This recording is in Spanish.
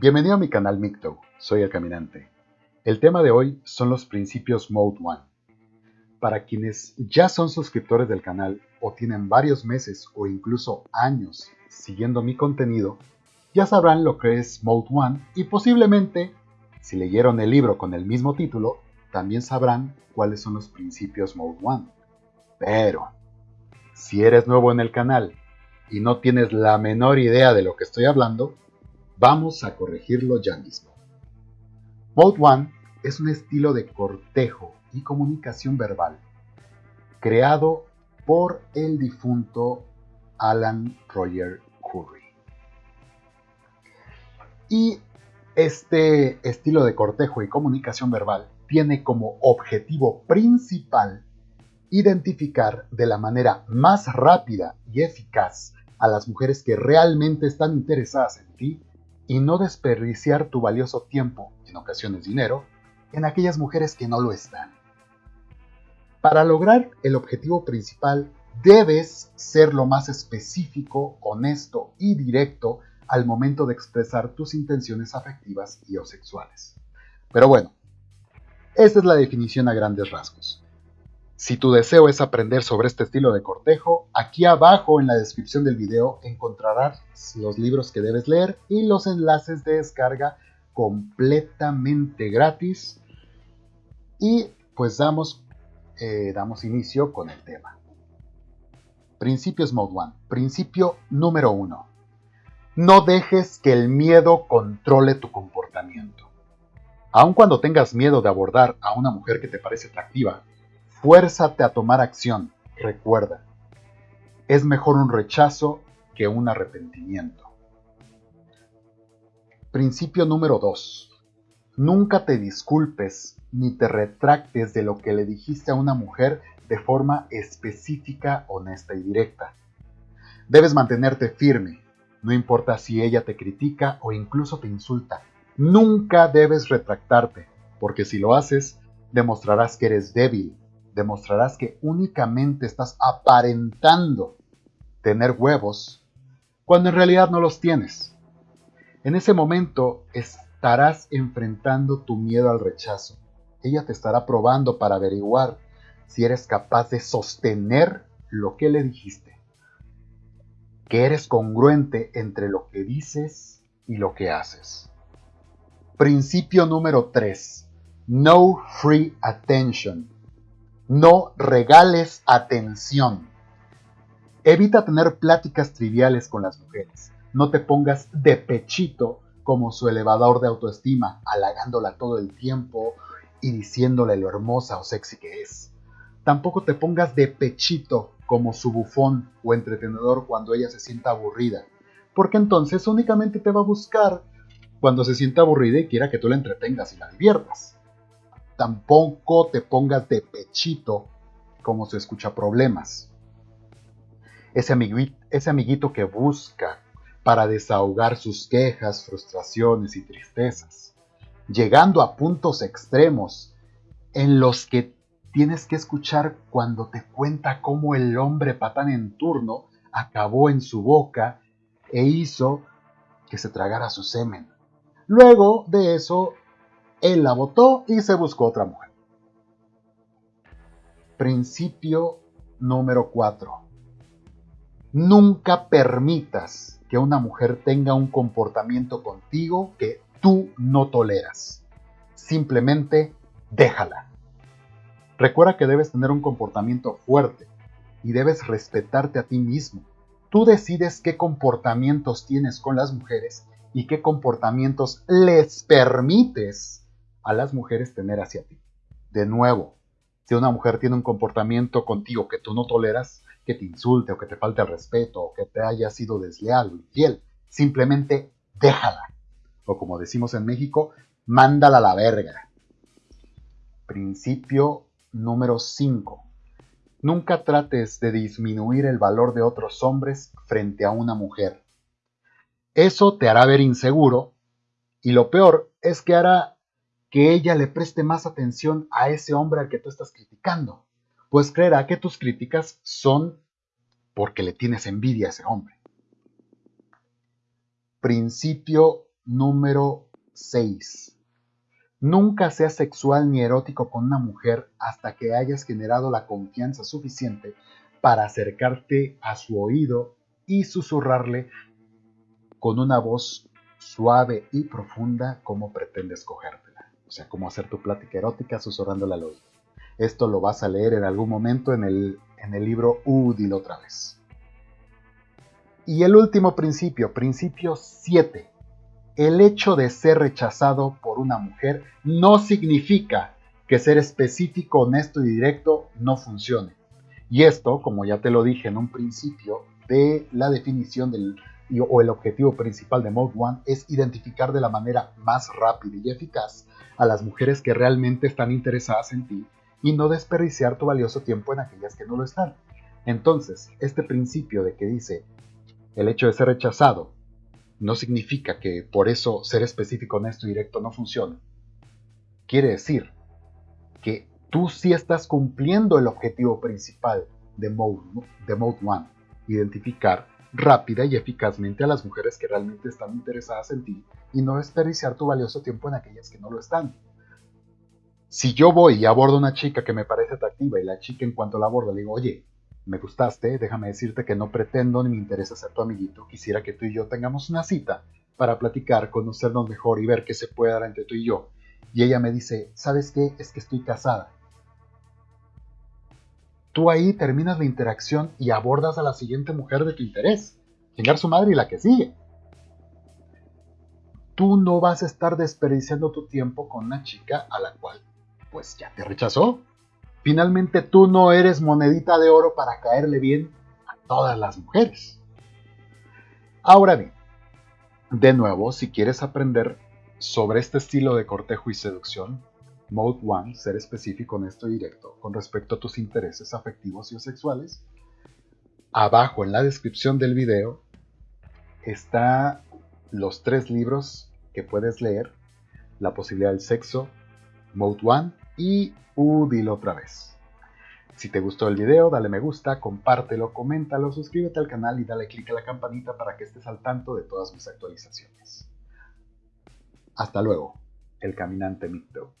Bienvenido a mi canal Micto, soy el caminante. El tema de hoy son los principios Mode One. Para quienes ya son suscriptores del canal o tienen varios meses o incluso años siguiendo mi contenido, ya sabrán lo que es Mode One y posiblemente, si leyeron el libro con el mismo título, también sabrán cuáles son los principios Mode One. Pero, si eres nuevo en el canal y no tienes la menor idea de lo que estoy hablando, vamos a corregirlo ya mismo. Mode One es un estilo de cortejo y comunicación verbal creado por el difunto Alan Roger Curry. Y este estilo de cortejo y comunicación verbal tiene como objetivo principal identificar de la manera más rápida y eficaz a las mujeres que realmente están interesadas en ti y no desperdiciar tu valioso tiempo, en ocasiones dinero, en aquellas mujeres que no lo están. Para lograr el objetivo principal, debes ser lo más específico, honesto y directo al momento de expresar tus intenciones afectivas y o sexuales. Pero bueno, esta es la definición a grandes rasgos. Si tu deseo es aprender sobre este estilo de cortejo, aquí abajo en la descripción del video encontrarás los libros que debes leer y los enlaces de descarga completamente gratis. Y pues damos, eh, damos inicio con el tema. Principios Mode 1. Principio número 1. No dejes que el miedo controle tu comportamiento. Aun cuando tengas miedo de abordar a una mujer que te parece atractiva, Fuérzate a tomar acción. Recuerda, es mejor un rechazo que un arrepentimiento. Principio número 2. Nunca te disculpes ni te retractes de lo que le dijiste a una mujer de forma específica, honesta y directa. Debes mantenerte firme, no importa si ella te critica o incluso te insulta. Nunca debes retractarte, porque si lo haces, demostrarás que eres débil demostrarás que únicamente estás aparentando tener huevos cuando en realidad no los tienes. En ese momento estarás enfrentando tu miedo al rechazo. Ella te estará probando para averiguar si eres capaz de sostener lo que le dijiste. Que eres congruente entre lo que dices y lo que haces. Principio número 3. No free attention. No regales atención. Evita tener pláticas triviales con las mujeres. No te pongas de pechito como su elevador de autoestima, halagándola todo el tiempo y diciéndole lo hermosa o sexy que es. Tampoco te pongas de pechito como su bufón o entretenedor cuando ella se sienta aburrida, porque entonces únicamente te va a buscar cuando se sienta aburrida y quiera que tú la entretengas y la diviertas tampoco te pongas de pechito como se escucha problemas. Ese amiguito, ese amiguito que busca para desahogar sus quejas, frustraciones y tristezas, llegando a puntos extremos en los que tienes que escuchar cuando te cuenta cómo el hombre patán en turno acabó en su boca e hizo que se tragara su semen. Luego de eso él la votó y se buscó otra mujer. Principio número 4. Nunca permitas que una mujer tenga un comportamiento contigo que tú no toleras. Simplemente déjala. Recuerda que debes tener un comportamiento fuerte y debes respetarte a ti mismo. Tú decides qué comportamientos tienes con las mujeres y qué comportamientos les permites a las mujeres tener hacia ti. De nuevo, si una mujer tiene un comportamiento contigo que tú no toleras, que te insulte o que te falte el respeto o que te haya sido desleal o infiel, simplemente déjala. O como decimos en México, mándala a la verga. Principio número 5. Nunca trates de disminuir el valor de otros hombres frente a una mujer. Eso te hará ver inseguro y lo peor es que hará que ella le preste más atención a ese hombre al que tú estás criticando, pues creerá que tus críticas son porque le tienes envidia a ese hombre. Principio número 6. Nunca seas sexual ni erótico con una mujer hasta que hayas generado la confianza suficiente para acercarte a su oído y susurrarle con una voz suave y profunda cómo pretendes cogértela. O sea, cómo hacer tu plática erótica susurrándola al oído. Esto lo vas a leer en algún momento en el, en el libro Útil otra vez. Y el último principio, principio 7. El hecho de ser rechazado por una mujer no significa que ser específico, honesto y directo no funcione. Y esto, como ya te lo dije en un principio, de la definición del, o el objetivo principal de Mode One es identificar de la manera más rápida y eficaz a las mujeres que realmente están interesadas en ti y no desperdiciar tu valioso tiempo en aquellas que no lo están. Entonces, este principio de que dice el hecho de ser rechazado no significa que por eso ser específico, honesto y directo no funcione. Quiere decir que tú sí estás cumpliendo el objetivo principal de Mode, de Mode One, identificar rápida y eficazmente a las mujeres que realmente están interesadas en ti y no desperdiciar tu valioso tiempo en aquellas que no lo están. Si yo voy y abordo una chica que me parece atractiva y la chica en cuanto la abordo le digo, oye, me gustaste, déjame decirte que no pretendo ni me interesa ser tu amiguito, quisiera que tú y yo tengamos una cita para platicar, conocernos mejor y ver qué se puede dar entre tú y yo. Y ella me dice, ¿sabes qué? Es que estoy casada. Tú ahí terminas la interacción y abordas a la siguiente mujer de tu interés. Chingar su madre y la que sigue. Tú no vas a estar desperdiciando tu tiempo con una chica a la cual pues ya te rechazó. Finalmente tú no eres monedita de oro para caerle bien a todas las mujeres. Ahora bien, de nuevo, si quieres aprender sobre este estilo de cortejo y seducción, Mode 1, ser específico, honesto y directo con respecto a tus intereses afectivos y o sexuales, abajo en la descripción del video está los tres libros que puedes leer, La posibilidad del sexo, Mode 1 y Udil otra vez. Si te gustó el video, dale me gusta, compártelo, coméntalo, suscríbete al canal y dale click a la campanita para que estés al tanto de todas mis actualizaciones. Hasta luego, el caminante Mito.